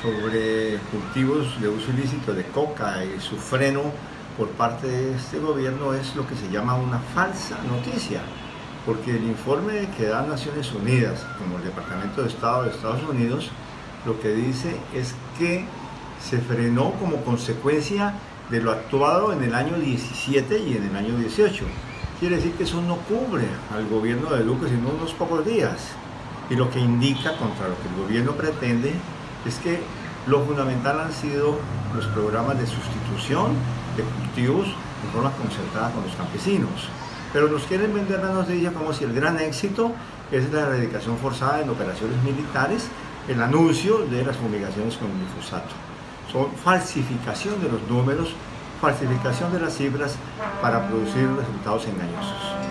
sobre cultivos de uso ilícito de coca y su freno por parte de este gobierno es lo que se llama una falsa noticia, porque el informe que da Naciones Unidas, como el Departamento de Estado de Estados Unidos, lo que dice es que se frenó como consecuencia de lo actuado en el año 17 y en el año 18. Quiere decir que eso no cubre al gobierno de Duque sino unos pocos días. Y lo que indica contra lo que el gobierno pretende es que lo fundamental han sido los programas de sustitución de cultivos de forma concertada con los campesinos. Pero nos quieren vender la noticia como si el gran éxito es la erradicación forzada en operaciones militares, el anuncio de las fumigaciones con glifosato. Son falsificación de los números, falsificación de las cifras para producir resultados engañosos.